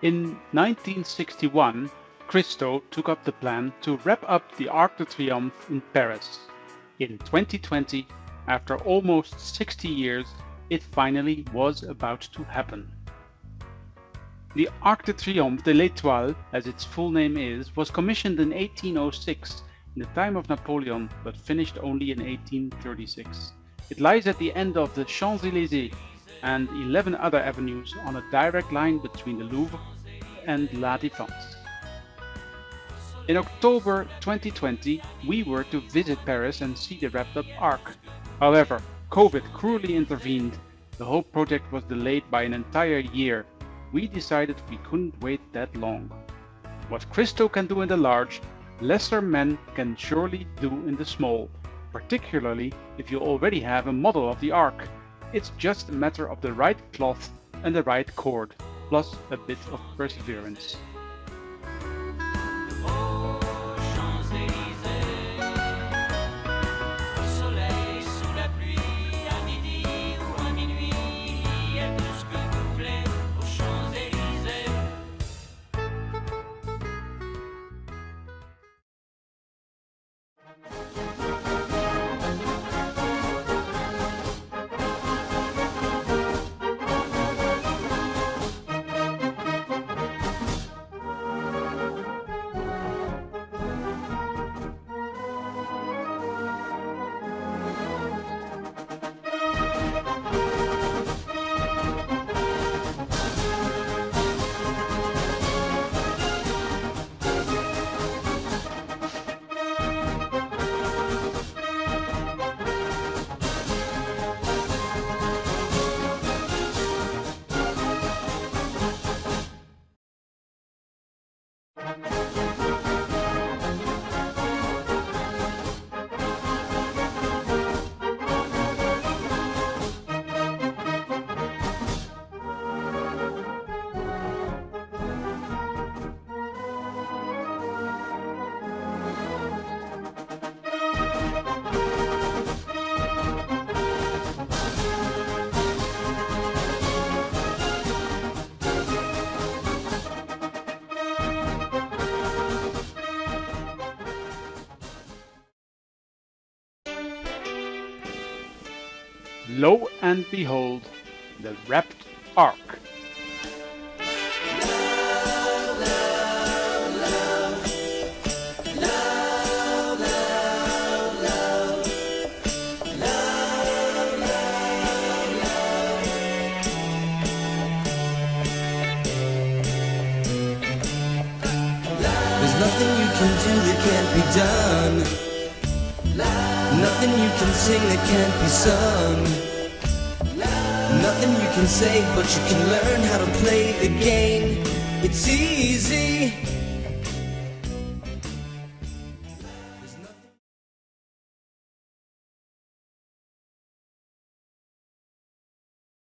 In 1961, Christo took up the plan to wrap up the Arc de Triomphe in Paris. In 2020, after almost 60 years, it finally was about to happen. The Arc de Triomphe de l'Étoile, as its full name is, was commissioned in 1806 in the time of Napoleon but finished only in 1836. It lies at the end of the Champs-Élysées and 11 other avenues on a direct line between the Louvre and La Défense. In October 2020, we were to visit Paris and see the wrapped up Arc. However, COVID cruelly intervened. The whole project was delayed by an entire year. We decided we couldn't wait that long. What Christo can do in the large, lesser men can surely do in the small, particularly if you already have a model of the Arc. It's just a matter of the right cloth and the right cord, plus a bit of perseverance. Lo and behold, the wrapped arc. There's nothing you can do that can't be done. Nothing you can sing that can't be sung. Nothing you can say, but you can learn how to play the game. It's easy.